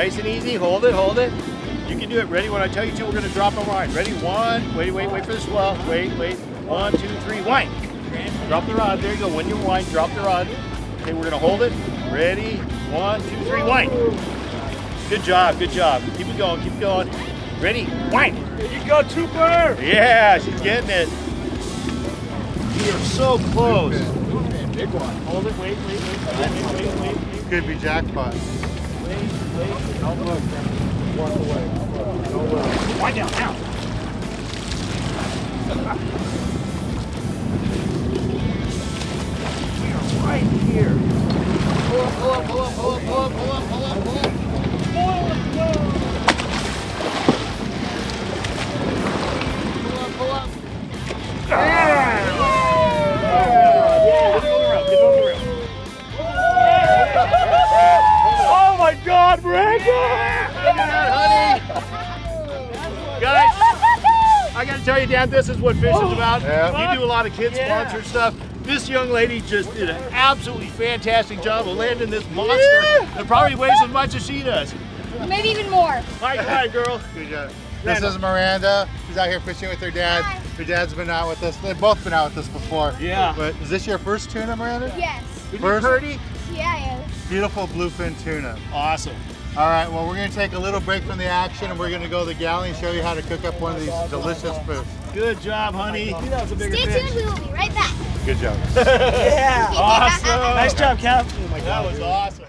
Ready? Hold it, hold it. You can do it. Ready? When I tell you to, we're going to drop a line. Ready? One. Wait, wait, wait for the swell. Wait, wait. One, two, three. Wind. Drop the rod. There you go. When you wind, drop the rod. Okay, we're going to hold it. Ready? One, two, three. Wind. Good job. Good job. Keep it going. Keep it going. Ready? Wind. There you go, Trooper! Yeah, she's getting it. We are so close. Big one. Hold it. Wait, wait, wait. Wait, wait, wait. wait. Could be jackpot. Don't look. Walk away. Don't look. Wind down now. Guys, I gotta tell you, Dan, this is what fish is about. Yeah. We do a lot of kids Yeah. sponsored stuff. This young lady just did an absolutely fantastic job of landing this monster. It probably weighs as much as she does. Maybe even more. Hi, hi, girl. Good job. This is Miranda. She's out here fishing with her dad. Hi. Her dad's been out with us. They've both been out with us before. Yeah. But is this your first tuna, Miranda? Yes. First, Purdy? Yeah, beautiful bluefin tuna. Awesome. All right, well, we're going to take a little break from the action and we're going to go to the galley and show you how to cook up one of these delicious fish. Good job, honey. That was a bigger Stay fish. tuned. We will be right back. Good job. Yeah. Awesome. Nice job, Cap. Oh that was awesome.